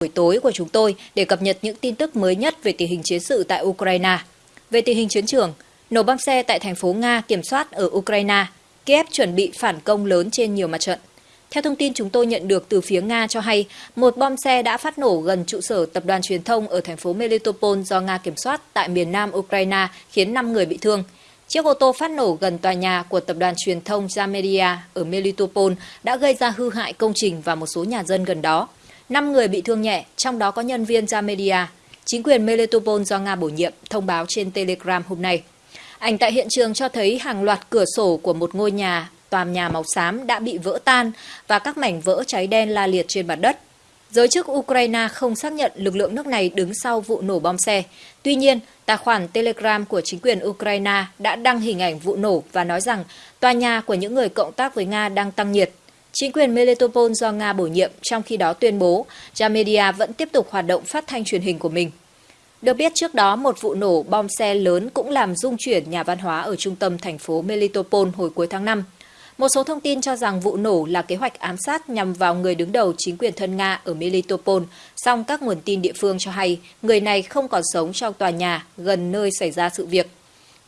buổi tối của chúng tôi để cập nhật những tin tức mới nhất về tình hình chiến sự tại Ukraine. Về tình hình chiến trường, nổ bom xe tại thành phố Nga kiểm soát ở Ukraine, Kiev chuẩn bị phản công lớn trên nhiều mặt trận. Theo thông tin chúng tôi nhận được từ phía Nga cho hay, một bom xe đã phát nổ gần trụ sở tập đoàn truyền thông ở thành phố Melitopol do Nga kiểm soát tại miền nam Ukraine khiến 5 người bị thương. Chiếc ô tô phát nổ gần tòa nhà của tập đoàn truyền thông Zamedia ở Melitopol đã gây ra hư hại công trình và một số nhà dân gần đó. 5 người bị thương nhẹ, trong đó có nhân viên Zamedia. Chính quyền Melitopol do Nga bổ nhiệm thông báo trên Telegram hôm nay. Ảnh tại hiện trường cho thấy hàng loạt cửa sổ của một ngôi nhà, tòa nhà màu xám đã bị vỡ tan và các mảnh vỡ cháy đen la liệt trên mặt đất. Giới chức Ukraine không xác nhận lực lượng nước này đứng sau vụ nổ bom xe. Tuy nhiên, tài khoản Telegram của chính quyền Ukraine đã đăng hình ảnh vụ nổ và nói rằng tòa nhà của những người cộng tác với Nga đang tăng nhiệt. Chính quyền Melitopol do Nga bổ nhiệm trong khi đó tuyên bố Jamedia vẫn tiếp tục hoạt động phát thanh truyền hình của mình. Được biết trước đó, một vụ nổ bom xe lớn cũng làm rung chuyển nhà văn hóa ở trung tâm thành phố Melitopol hồi cuối tháng 5. Một số thông tin cho rằng vụ nổ là kế hoạch ám sát nhằm vào người đứng đầu chính quyền thân Nga ở Melitopol, song các nguồn tin địa phương cho hay người này không còn sống trong tòa nhà gần nơi xảy ra sự việc.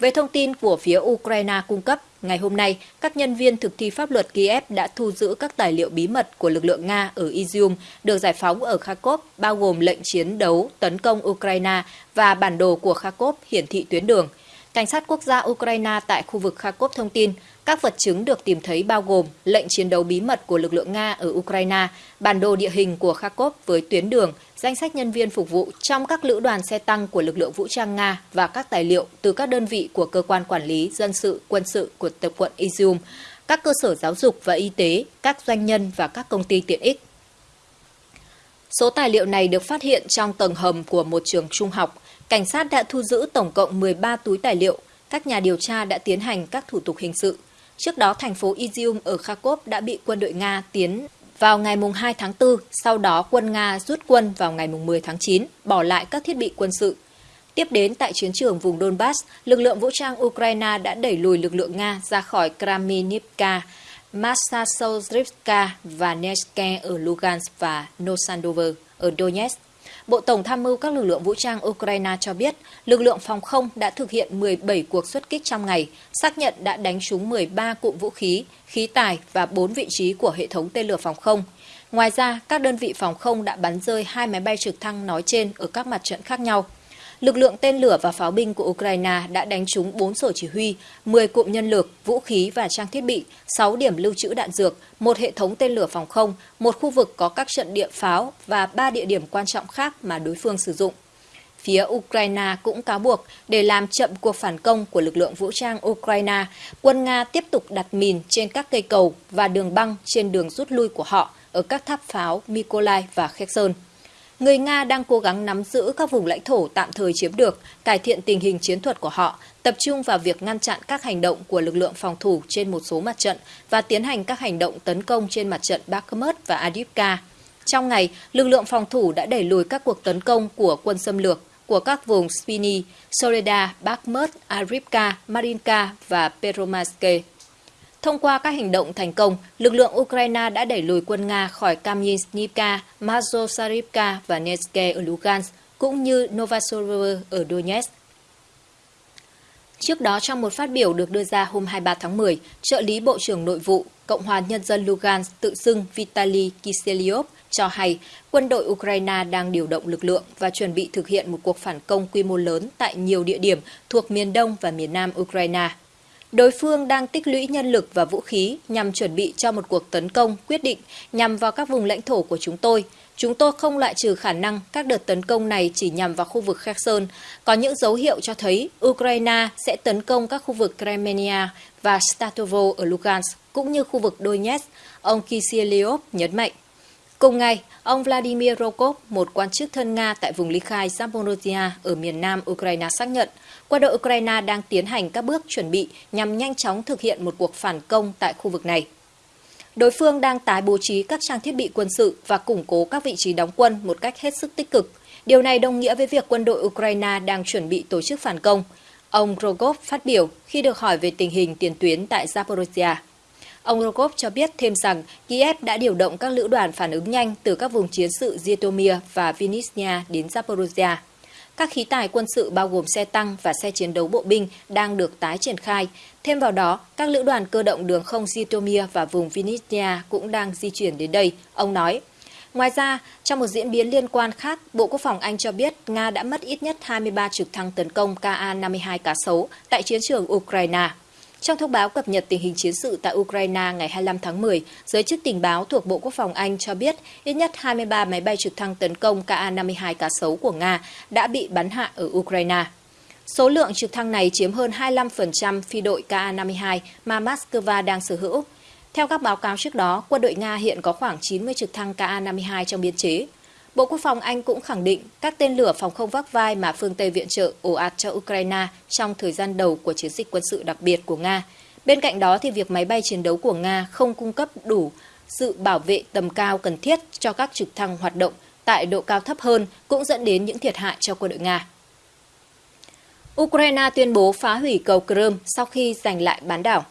Về thông tin của phía Ukraine cung cấp, ngày hôm nay, các nhân viên thực thi pháp luật Kiev đã thu giữ các tài liệu bí mật của lực lượng Nga ở Izium được giải phóng ở Kharkov, bao gồm lệnh chiến đấu tấn công Ukraine và bản đồ của Kharkov hiển thị tuyến đường. Cảnh sát quốc gia Ukraine tại khu vực Kharkov thông tin, các vật chứng được tìm thấy bao gồm lệnh chiến đấu bí mật của lực lượng Nga ở Ukraine, bản đồ địa hình của Kharkov với tuyến đường, danh sách nhân viên phục vụ trong các lữ đoàn xe tăng của lực lượng vũ trang Nga và các tài liệu từ các đơn vị của cơ quan quản lý dân sự, quân sự của tập quận Izium, các cơ sở giáo dục và y tế, các doanh nhân và các công ty tiện ích. Số tài liệu này được phát hiện trong tầng hầm của một trường trung học. Cảnh sát đã thu giữ tổng cộng 13 túi tài liệu. Các nhà điều tra đã tiến hành các thủ tục hình sự. Trước đó, thành phố Izium ở Kharkov đã bị quân đội Nga tiến vào ngày 2 tháng 4, sau đó quân Nga rút quân vào ngày 10 tháng 9, bỏ lại các thiết bị quân sự. Tiếp đến tại chiến trường vùng Donbass, lực lượng vũ trang Ukraine đã đẩy lùi lực lượng Nga ra khỏi Kraminivka, Massasovrivka và Neske ở Lugansk và Nosandover ở Donetsk. Bộ Tổng tham mưu các lực lượng vũ trang Ukraine cho biết lực lượng phòng không đã thực hiện 17 cuộc xuất kích trong ngày, xác nhận đã đánh trúng 13 cụm vũ khí, khí tài và 4 vị trí của hệ thống tên lửa phòng không. Ngoài ra, các đơn vị phòng không đã bắn rơi hai máy bay trực thăng nói trên ở các mặt trận khác nhau lực lượng tên lửa và pháo binh của Ukraine đã đánh trúng 4 sở chỉ huy, 10 cụm nhân lực, vũ khí và trang thiết bị, 6 điểm lưu trữ đạn dược, một hệ thống tên lửa phòng không, một khu vực có các trận địa pháo và 3 địa điểm quan trọng khác mà đối phương sử dụng. Phía Ukraine cũng cáo buộc để làm chậm cuộc phản công của lực lượng vũ trang Ukraine, quân Nga tiếp tục đặt mìn trên các cây cầu và đường băng trên đường rút lui của họ ở các tháp pháo Mykolaiv và Kherson người Nga đang cố gắng nắm giữ các vùng lãnh thổ tạm thời chiếm được, cải thiện tình hình chiến thuật của họ, tập trung vào việc ngăn chặn các hành động của lực lượng phòng thủ trên một số mặt trận và tiến hành các hành động tấn công trên mặt trận Bakhmut và Adivka. Trong ngày, lực lượng phòng thủ đã đẩy lùi các cuộc tấn công của quân xâm lược của các vùng Spiny, Soleda, Bakhmut, Arivka, Marinka và Peromaske. Thông qua các hành động thành công, lực lượng Ukraine đã đẩy lùi quân Nga khỏi Kamynsnivka, Mazosarivka và Neske ở Lugansk, cũng như Novosorovo ở Donetsk. Trước đó, trong một phát biểu được đưa ra hôm 23 tháng 10, trợ lý Bộ trưởng Nội vụ Cộng hòa Nhân dân Lugansk tự xưng Vitaly Kiselyov cho hay quân đội Ukraine đang điều động lực lượng và chuẩn bị thực hiện một cuộc phản công quy mô lớn tại nhiều địa điểm thuộc miền đông và miền nam Ukraine. Đối phương đang tích lũy nhân lực và vũ khí nhằm chuẩn bị cho một cuộc tấn công quyết định nhằm vào các vùng lãnh thổ của chúng tôi. Chúng tôi không loại trừ khả năng các đợt tấn công này chỉ nhằm vào khu vực Kherson. Có những dấu hiệu cho thấy Ukraine sẽ tấn công các khu vực Crimea và Statovo ở Lugansk, cũng như khu vực Donetsk, ông Kisieliov nhấn mạnh. Cùng ngày, ông Vladimir Rokov, một quan chức thân Nga tại vùng ly khai Zaporozhia ở miền nam Ukraine xác nhận, quân đội Ukraine đang tiến hành các bước chuẩn bị nhằm nhanh chóng thực hiện một cuộc phản công tại khu vực này. Đối phương đang tái bố trí các trang thiết bị quân sự và củng cố các vị trí đóng quân một cách hết sức tích cực. Điều này đồng nghĩa với việc quân đội Ukraine đang chuẩn bị tổ chức phản công. Ông Rogov phát biểu khi được hỏi về tình hình tiền tuyến tại Zaporozhia. Ông Rogov cho biết thêm rằng Kiev đã điều động các lữ đoàn phản ứng nhanh từ các vùng chiến sự Zhytomyr và Vinnytsia đến Zaporozhye. Các khí tài quân sự bao gồm xe tăng và xe chiến đấu bộ binh đang được tái triển khai. Thêm vào đó, các lữ đoàn cơ động đường không Zhytomyr và vùng Vinnytsia cũng đang di chuyển đến đây, ông nói. Ngoài ra, trong một diễn biến liên quan khác, Bộ Quốc phòng Anh cho biết Nga đã mất ít nhất 23 trực thăng tấn công Ka-52 cá sấu tại chiến trường Ukraine. Trong thông báo cập nhật tình hình chiến sự tại Ukraine ngày 25 tháng 10, giới chức tình báo thuộc Bộ Quốc phòng Anh cho biết ít nhất 23 máy bay trực thăng tấn công Ka-52 cá sấu của Nga đã bị bắn hạ ở Ukraine. Số lượng trực thăng này chiếm hơn 25% phi đội Ka-52 mà Moscow đang sở hữu. Theo các báo cáo trước đó, quân đội Nga hiện có khoảng 90 trực thăng Ka-52 trong biên chế. Bộ Quốc phòng Anh cũng khẳng định các tên lửa phòng không vác vai mà phương Tây viện trợ ồ ạt cho Ukraine trong thời gian đầu của chiến dịch quân sự đặc biệt của Nga. Bên cạnh đó thì việc máy bay chiến đấu của Nga không cung cấp đủ sự bảo vệ tầm cao cần thiết cho các trực thăng hoạt động tại độ cao thấp hơn cũng dẫn đến những thiệt hại cho quân đội Nga. Ukraine tuyên bố phá hủy cầu Crimea sau khi giành lại bán đảo.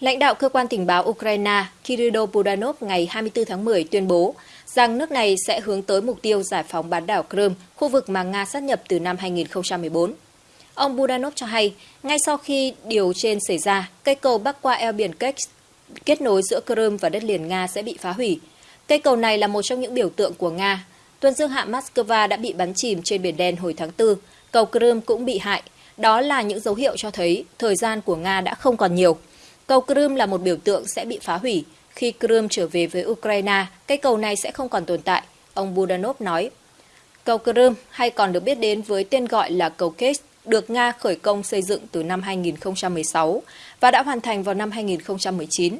Lãnh đạo cơ quan tình báo Ukraine Kirill Budanov ngày 24 tháng 10 tuyên bố rằng nước này sẽ hướng tới mục tiêu giải phóng bán đảo Crimea, khu vực mà Nga sát nhập từ năm 2014. Ông Budanov cho hay, ngay sau khi điều trên xảy ra, cây cầu bắc qua eo biển Kerch kết nối giữa Crimea và đất liền Nga sẽ bị phá hủy. Cây cầu này là một trong những biểu tượng của Nga. Tuần dương hạm Moscow đã bị bắn chìm trên Biển Đen hồi tháng 4. Cầu Crimea cũng bị hại. Đó là những dấu hiệu cho thấy thời gian của Nga đã không còn nhiều. Cầu Crimea là một biểu tượng sẽ bị phá hủy. Khi Crimea trở về với Ukraine, cây cầu này sẽ không còn tồn tại, ông Budanov nói. Cầu Crimea, hay còn được biết đến với tên gọi là cầu Kerch, được Nga khởi công xây dựng từ năm 2016 và đã hoàn thành vào năm 2019,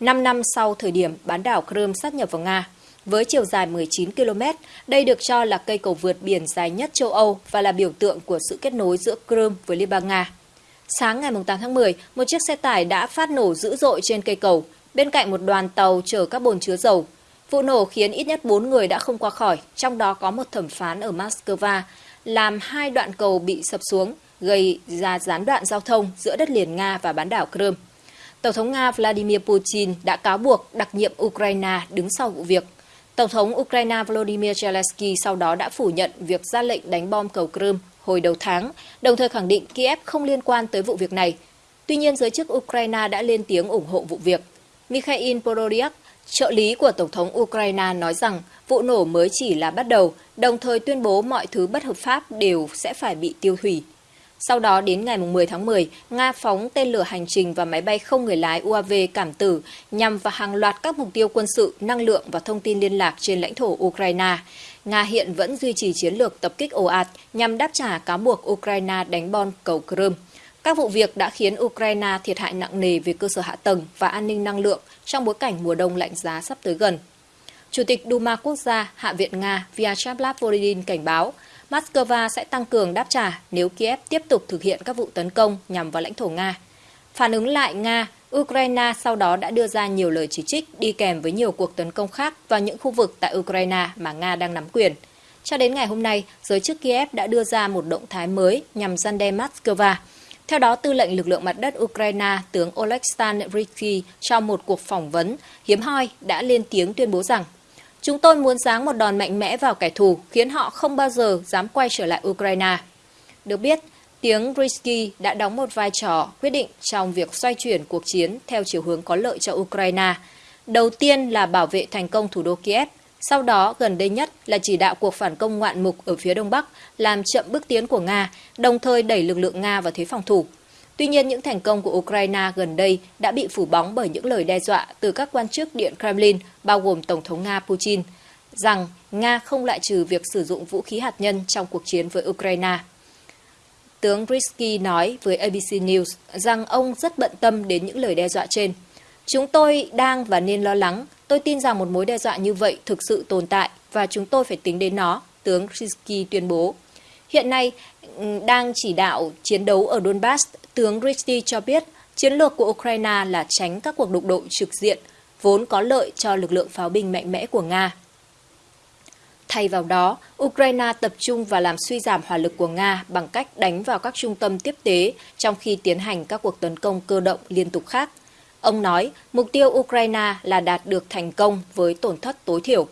5 năm sau thời điểm bán đảo Crimea sát nhập vào Nga. Với chiều dài 19 km, đây được cho là cây cầu vượt biển dài nhất châu Âu và là biểu tượng của sự kết nối giữa Crimea với Liên bang Nga. Sáng ngày 8 tháng 10, một chiếc xe tải đã phát nổ dữ dội trên cây cầu, bên cạnh một đoàn tàu chở các bồn chứa dầu. Vụ nổ khiến ít nhất 4 người đã không qua khỏi, trong đó có một thẩm phán ở Moscow, làm hai đoạn cầu bị sập xuống, gây ra gián đoạn giao thông giữa đất liền Nga và bán đảo Crimea. Tổng thống Nga Vladimir Putin đã cáo buộc đặc nhiệm Ukraine đứng sau vụ việc. Tổng thống Ukraine Volodymyr Zelensky sau đó đã phủ nhận việc ra lệnh đánh bom cầu Crimea hồi đầu tháng, đồng thời khẳng định Kiev không liên quan tới vụ việc này. Tuy nhiên, giới chức Ukraine đã lên tiếng ủng hộ vụ việc. Mikhail Podolyak, trợ lý của Tổng thống Ukraine nói rằng vụ nổ mới chỉ là bắt đầu, đồng thời tuyên bố mọi thứ bất hợp pháp đều sẽ phải bị tiêu hủy. Sau đó đến ngày 10 tháng 10, Nga phóng tên lửa hành trình và máy bay không người lái UAV cảm tử nhằm vào hàng loạt các mục tiêu quân sự, năng lượng và thông tin liên lạc trên lãnh thổ Ukraine. Nga hiện vẫn duy trì chiến lược tập kích ồ ạt nhằm đáp trả cáo buộc Ukraine đánh bom cầu Crimea. Các vụ việc đã khiến Ukraine thiệt hại nặng nề về cơ sở hạ tầng và an ninh năng lượng trong bối cảnh mùa đông lạnh giá sắp tới gần. Chủ tịch Duma Quốc gia Hạ viện Nga Vyacheslav Volodin cảnh báo Moscow sẽ tăng cường đáp trả nếu Kiev tiếp tục thực hiện các vụ tấn công nhằm vào lãnh thổ Nga. Phản ứng lại Nga, Ukraine sau đó đã đưa ra nhiều lời chỉ trích đi kèm với nhiều cuộc tấn công khác vào những khu vực tại Ukraine mà Nga đang nắm quyền. Cho đến ngày hôm nay, giới chức Kiev đã đưa ra một động thái mới nhằm gian đe Moscow. Theo đó, tư lệnh lực lượng mặt đất Ukraine tướng Oleksandr Ritsky trong một cuộc phỏng vấn hiếm hoi đã lên tiếng tuyên bố rằng Chúng tôi muốn giáng một đòn mạnh mẽ vào kẻ thù, khiến họ không bao giờ dám quay trở lại Ukraine. Được biết, tiếng Risky đã đóng một vai trò quyết định trong việc xoay chuyển cuộc chiến theo chiều hướng có lợi cho Ukraine. Đầu tiên là bảo vệ thành công thủ đô Kiev, sau đó gần đây nhất là chỉ đạo cuộc phản công ngoạn mục ở phía đông bắc, làm chậm bước tiến của Nga, đồng thời đẩy lực lượng Nga vào thế phòng thủ. Tuy nhiên, những thành công của Ukraine gần đây đã bị phủ bóng bởi những lời đe dọa từ các quan chức Điện Kremlin, bao gồm Tổng thống Nga Putin, rằng Nga không loại trừ việc sử dụng vũ khí hạt nhân trong cuộc chiến với Ukraine. Tướng Risky nói với ABC News rằng ông rất bận tâm đến những lời đe dọa trên. Chúng tôi đang và nên lo lắng. Tôi tin rằng một mối đe dọa như vậy thực sự tồn tại và chúng tôi phải tính đến nó, tướng Risky tuyên bố. Hiện nay, đang chỉ đạo chiến đấu ở Donbass, tướng Risky cho biết chiến lược của Ukraine là tránh các cuộc đụng độ trực diện, vốn có lợi cho lực lượng pháo binh mạnh mẽ của Nga. Thay vào đó, Ukraine tập trung vào làm suy giảm hỏa lực của Nga bằng cách đánh vào các trung tâm tiếp tế trong khi tiến hành các cuộc tấn công cơ động liên tục khác. Ông nói mục tiêu Ukraine là đạt được thành công với tổn thất tối thiểu.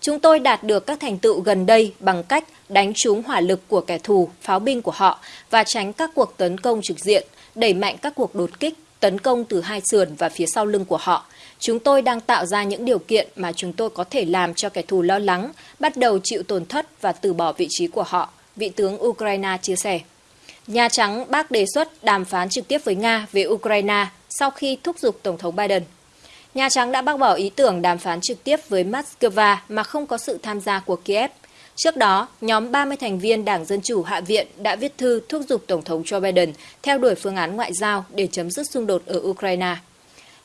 Chúng tôi đạt được các thành tựu gần đây bằng cách đánh trúng hỏa lực của kẻ thù, pháo binh của họ và tránh các cuộc tấn công trực diện, đẩy mạnh các cuộc đột kích, tấn công từ hai sườn và phía sau lưng của họ. Chúng tôi đang tạo ra những điều kiện mà chúng tôi có thể làm cho kẻ thù lo lắng, bắt đầu chịu tổn thất và từ bỏ vị trí của họ, vị tướng Ukraine chia sẻ. Nhà Trắng bác đề xuất đàm phán trực tiếp với Nga về Ukraine sau khi thúc giục Tổng thống Biden. Nhà Trắng đã bác bỏ ý tưởng đàm phán trực tiếp với Moscow mà không có sự tham gia của Kiev. Trước đó, nhóm 30 thành viên Đảng Dân Chủ Hạ viện đã viết thư thúc giục Tổng thống Joe Biden theo đuổi phương án ngoại giao để chấm dứt xung đột ở Ukraine.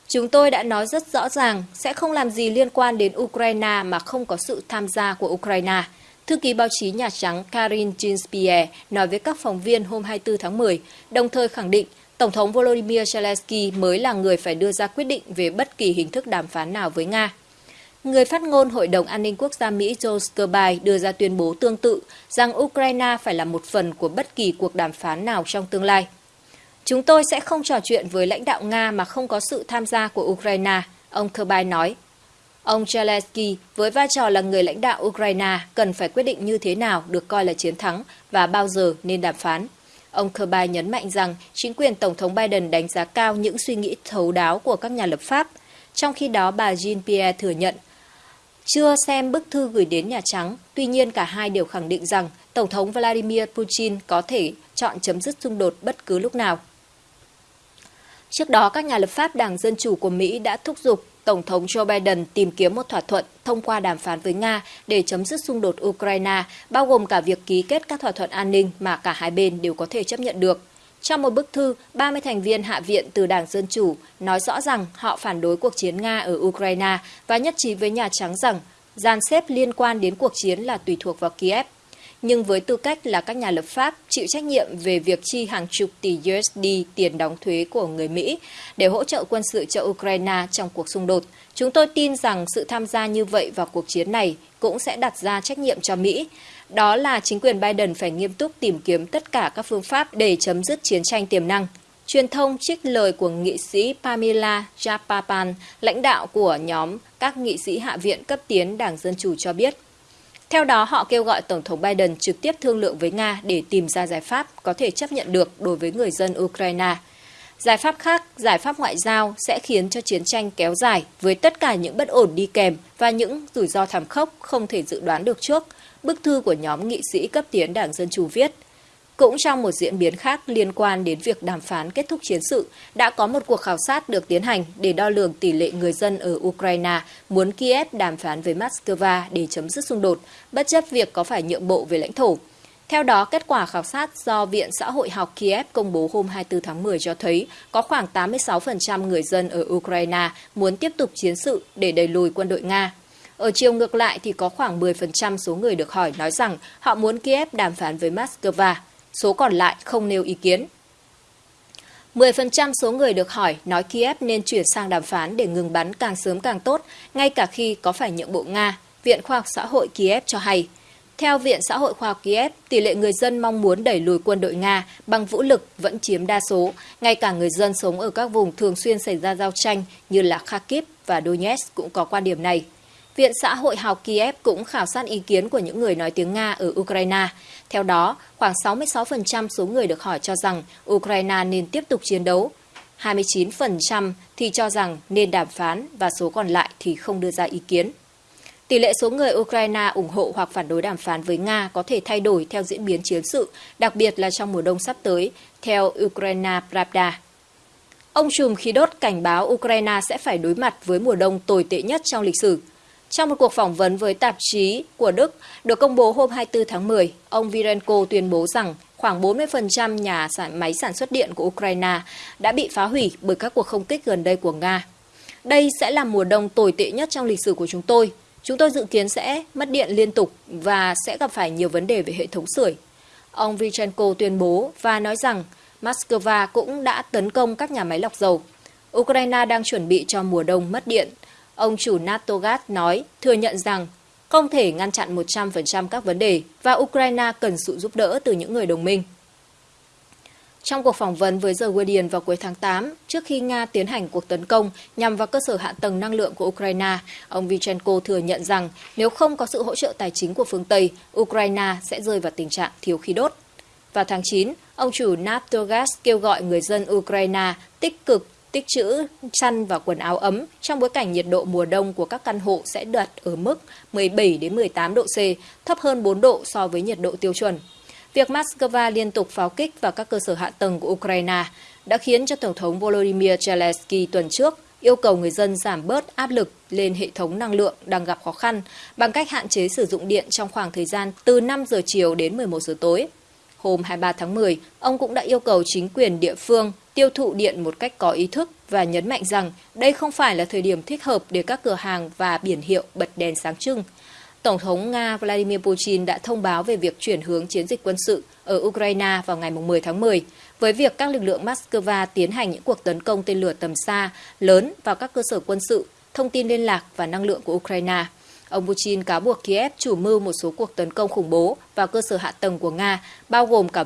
Chúng tôi đã nói rất rõ ràng sẽ không làm gì liên quan đến Ukraine mà không có sự tham gia của Ukraine. Thư ký báo chí Nhà Trắng Karin Jean-Pierre nói với các phóng viên hôm 24 tháng 10, đồng thời khẳng định Tổng thống Volodymyr Zelensky mới là người phải đưa ra quyết định về bất kỳ hình thức đàm phán nào với Nga. Người phát ngôn Hội đồng An ninh Quốc gia Mỹ Joe Kirby đưa ra tuyên bố tương tự rằng Ukraine phải là một phần của bất kỳ cuộc đàm phán nào trong tương lai. Chúng tôi sẽ không trò chuyện với lãnh đạo Nga mà không có sự tham gia của Ukraine, ông Kirby nói. Ông Zelensky, với vai trò là người lãnh đạo Ukraine, cần phải quyết định như thế nào được coi là chiến thắng và bao giờ nên đàm phán. Ông Kirby nhấn mạnh rằng chính quyền Tổng thống Biden đánh giá cao những suy nghĩ thấu đáo của các nhà lập pháp. Trong khi đó, bà Jean-Pierre thừa nhận chưa xem bức thư gửi đến Nhà Trắng, tuy nhiên cả hai đều khẳng định rằng Tổng thống Vladimir Putin có thể chọn chấm dứt xung đột bất cứ lúc nào. Trước đó, các nhà lập pháp Đảng Dân Chủ của Mỹ đã thúc giục Tổng thống Joe Biden tìm kiếm một thỏa thuận thông qua đàm phán với Nga để chấm dứt xung đột Ukraine, bao gồm cả việc ký kết các thỏa thuận an ninh mà cả hai bên đều có thể chấp nhận được. Trong một bức thư, 30 thành viên Hạ viện từ Đảng Dân Chủ nói rõ rằng họ phản đối cuộc chiến Nga ở Ukraine và nhất trí với Nhà Trắng rằng gian xếp liên quan đến cuộc chiến là tùy thuộc vào Kiev nhưng với tư cách là các nhà lập pháp chịu trách nhiệm về việc chi hàng chục tỷ USD tiền đóng thuế của người Mỹ để hỗ trợ quân sự cho Ukraine trong cuộc xung đột. Chúng tôi tin rằng sự tham gia như vậy vào cuộc chiến này cũng sẽ đặt ra trách nhiệm cho Mỹ. Đó là chính quyền Biden phải nghiêm túc tìm kiếm tất cả các phương pháp để chấm dứt chiến tranh tiềm năng. Truyền thông trích lời của nghị sĩ Pamela Japapan, lãnh đạo của nhóm các nghị sĩ Hạ viện cấp tiến Đảng Dân Chủ cho biết, theo đó, họ kêu gọi Tổng thống Biden trực tiếp thương lượng với Nga để tìm ra giải pháp có thể chấp nhận được đối với người dân Ukraine. Giải pháp khác, giải pháp ngoại giao sẽ khiến cho chiến tranh kéo dài với tất cả những bất ổn đi kèm và những rủi ro thảm khốc không thể dự đoán được trước, bức thư của nhóm nghị sĩ cấp tiến Đảng Dân Chủ viết – cũng trong một diễn biến khác liên quan đến việc đàm phán kết thúc chiến sự, đã có một cuộc khảo sát được tiến hành để đo lường tỷ lệ người dân ở Ukraine muốn Kiev đàm phán với Moscow để chấm dứt xung đột, bất chấp việc có phải nhượng bộ về lãnh thổ. Theo đó, kết quả khảo sát do Viện Xã hội học Kiev công bố hôm 24 tháng 10 cho thấy có khoảng 86% người dân ở Ukraine muốn tiếp tục chiến sự để đẩy lùi quân đội Nga. Ở chiều ngược lại thì có khoảng 10% số người được hỏi nói rằng họ muốn Kiev đàm phán với Moscow số còn lại không nêu ý kiến. 10% số người được hỏi nói Kiev nên chuyển sang đàm phán để ngừng bắn càng sớm càng tốt, ngay cả khi có phải nhượng bộ Nga, Viện Khoa học Xã hội Kiev cho hay. Theo Viện Xã hội Khoa học Kiev, tỷ lệ người dân mong muốn đẩy lùi quân đội Nga bằng vũ lực vẫn chiếm đa số, ngay cả người dân sống ở các vùng thường xuyên xảy ra giao tranh như là Kharkiv và Donetsk cũng có quan điểm này. Viện Xã hội học Kiev cũng khảo sát ý kiến của những người nói tiếng Nga ở Ukraine. Theo đó, khoảng 66% số người được hỏi cho rằng Ukraine nên tiếp tục chiến đấu. 29% thì cho rằng nên đàm phán và số còn lại thì không đưa ra ý kiến. Tỷ lệ số người Ukraine ủng hộ hoặc phản đối đàm phán với Nga có thể thay đổi theo diễn biến chiến sự, đặc biệt là trong mùa đông sắp tới, theo Ukraine Pravda. Ông trùm khí đốt cảnh báo Ukraine sẽ phải đối mặt với mùa đông tồi tệ nhất trong lịch sử – trong một cuộc phỏng vấn với tạp chí của Đức được công bố hôm 24 tháng 10, ông Virenko tuyên bố rằng khoảng 40% nhà sản máy sản xuất điện của Ukraine đã bị phá hủy bởi các cuộc không kích gần đây của Nga. Đây sẽ là mùa đông tồi tệ nhất trong lịch sử của chúng tôi. Chúng tôi dự kiến sẽ mất điện liên tục và sẽ gặp phải nhiều vấn đề về hệ thống sưởi. Ông Vichenko tuyên bố và nói rằng Moscow cũng đã tấn công các nhà máy lọc dầu. Ukraine đang chuẩn bị cho mùa đông mất điện – Ông chủ Natogat nói, thừa nhận rằng không thể ngăn chặn 100% các vấn đề và Ukraine cần sự giúp đỡ từ những người đồng minh. Trong cuộc phỏng vấn với The Guardian vào cuối tháng 8, trước khi Nga tiến hành cuộc tấn công nhằm vào cơ sở hạ tầng năng lượng của Ukraine, ông Vichenko thừa nhận rằng nếu không có sự hỗ trợ tài chính của phương Tây, Ukraine sẽ rơi vào tình trạng thiếu khí đốt. Vào tháng 9, ông chủ Naftogaz kêu gọi người dân Ukraine tích cực tích trữ chăn và quần áo ấm trong bối cảnh nhiệt độ mùa đông của các căn hộ sẽ đạt ở mức 17 đến 18 độ C, thấp hơn 4 độ so với nhiệt độ tiêu chuẩn. Việc Moscow liên tục pháo kích vào các cơ sở hạ tầng của Ukraine đã khiến cho Tổng thống Volodymyr Zelensky tuần trước yêu cầu người dân giảm bớt áp lực lên hệ thống năng lượng đang gặp khó khăn bằng cách hạn chế sử dụng điện trong khoảng thời gian từ 5 giờ chiều đến 11 giờ tối. Hôm 23 tháng 10, ông cũng đã yêu cầu chính quyền địa phương tiêu thụ điện một cách có ý thức và nhấn mạnh rằng đây không phải là thời điểm thích hợp để các cửa hàng và biển hiệu bật đèn sáng trưng. Tổng thống Nga Vladimir Putin đã thông báo về việc chuyển hướng chiến dịch quân sự ở Ukraine vào ngày 10 tháng 10, với việc các lực lượng Moscow tiến hành những cuộc tấn công tên lửa tầm xa lớn vào các cơ sở quân sự, thông tin liên lạc và năng lượng của Ukraine. Ông Putin cáo buộc Kiev chủ mưu một số cuộc tấn công khủng bố vào cơ sở hạ tầng của Nga, bao gồm cả